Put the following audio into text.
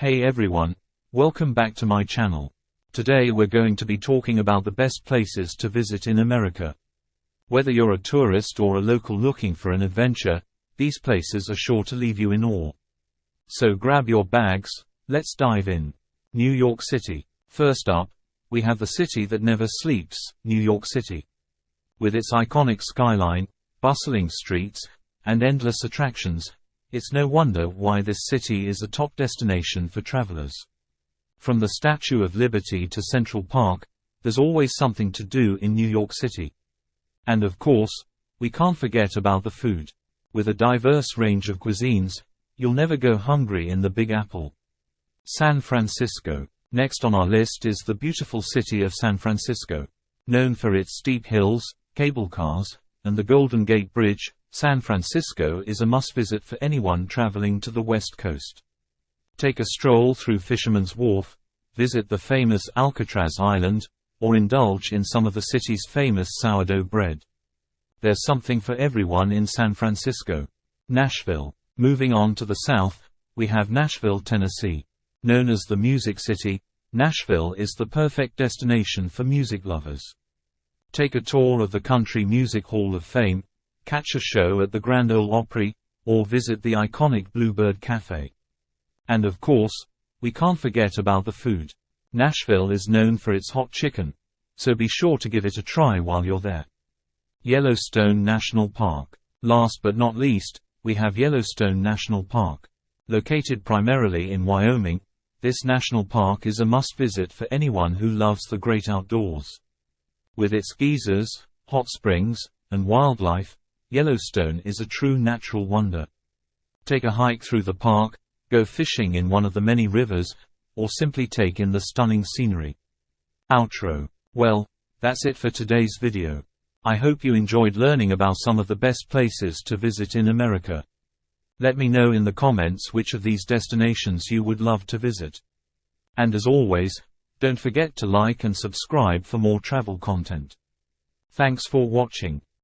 Hey everyone, welcome back to my channel. Today we're going to be talking about the best places to visit in America. Whether you're a tourist or a local looking for an adventure, these places are sure to leave you in awe. So grab your bags, let's dive in. New York City. First up, we have the city that never sleeps, New York City. With its iconic skyline, bustling streets, and endless attractions, it's no wonder why this city is a top destination for travelers. From the Statue of Liberty to Central Park, there's always something to do in New York City. And of course, we can't forget about the food. With a diverse range of cuisines, you'll never go hungry in the Big Apple. San Francisco. Next on our list is the beautiful city of San Francisco. Known for its steep hills, cable cars, and the Golden Gate Bridge, San Francisco is a must-visit for anyone traveling to the West Coast. Take a stroll through Fisherman's Wharf, visit the famous Alcatraz Island, or indulge in some of the city's famous sourdough bread. There's something for everyone in San Francisco. Nashville. Moving on to the south, we have Nashville, Tennessee. Known as the Music City, Nashville is the perfect destination for music lovers. Take a tour of the Country Music Hall of Fame, catch a show at the Grand Ole Opry, or visit the iconic Bluebird Cafe. And of course, we can't forget about the food. Nashville is known for its hot chicken, so be sure to give it a try while you're there. Yellowstone National Park. Last but not least, we have Yellowstone National Park. Located primarily in Wyoming, this national park is a must-visit for anyone who loves the great outdoors. With its geysers, hot springs, and wildlife, Yellowstone is a true natural wonder. Take a hike through the park, go fishing in one of the many rivers, or simply take in the stunning scenery. Outro. Well, that's it for today's video. I hope you enjoyed learning about some of the best places to visit in America. Let me know in the comments which of these destinations you would love to visit. And as always, don't forget to like and subscribe for more travel content. Thanks for watching.